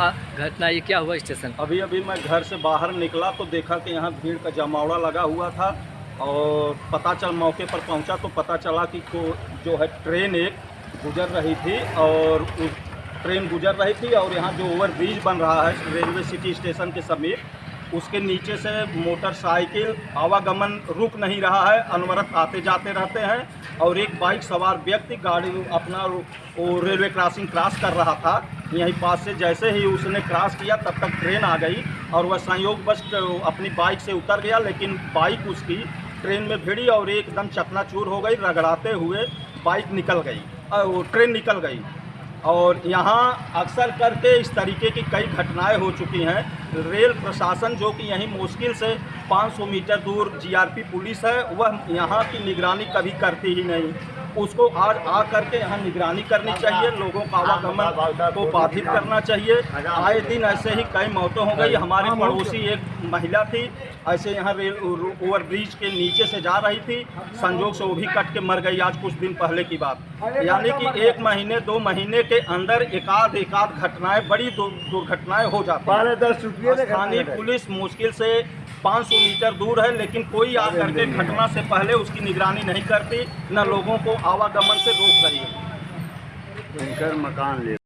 घटना ये क्या हुआ स्टेशन अभी अभी मैं घर से बाहर निकला तो देखा कि यहाँ भीड़ का जमावड़ा लगा हुआ था और पता चल मौके पर पहुँचा तो पता चला कि को जो है ट्रेन एक गुजर रही थी और उस ट्रेन गुजर रही थी और यहाँ जो ओवर ब्रिज बन रहा है रेलवे सिटी स्टेशन के समीप, उसके नीचे से मोटरसाइकिल आवागमन रुक नहीं रहा है, अनवरत आते जाते रहते हैं और एक बाइक सवार व्यक्ति गाड़ी अपना रेलवे क्रॉसिंग क्रॉस कर रहा था। यहीं पास से जैसे ही उसने क्रॉस किया, तब तक ट्रेन आ गई और वह संयोगवश अपनी बाइक से उतर गया, लेकिन बाइक उसकी ट्रेन में भिड़ी और एकदम चकनाचूर हो गई, रगड़ाते हुए बाइक निकल गई वो ट्रेन निकल गई। और यहाँ अक्सर करके इस तरीके की कई घटनाएँ हो चुकी हैं। रेल प्रशासन, जो कि यहीं मुश्किल से 500 मीटर दूर जीआरपी पुलिस है, वह यहाँ की निगरानी कभी करती ही नहीं। उसको आज आ करके यहाँ निगरानी करनी चाहिए लोगों का आवागमन को बाधित करना चाहिए। आए दिन ऐसे ही कई मौतें हो गई। हमारी पड़ोसी एक महिला थी ऐसे यहाँ रेल ओवर ब्रिज के नीचे से जा रही थी। संजोग से वो भी कट के मर गई आज कुछ दिन पहले की बात। यानी कि एक महीने दो महीने के अंदर एकाध एकाध घटनाएँ बड़ी दुर्घटनाएँ हो जाती हैं। स्थानीय पुलिस मुश्किल से 500 मीटर दूर है लेकिन कोई आकर के घटना से पहले उसकी निगरानी नहीं करती न लोगों को आवागमन से रोक रही है। मकान ले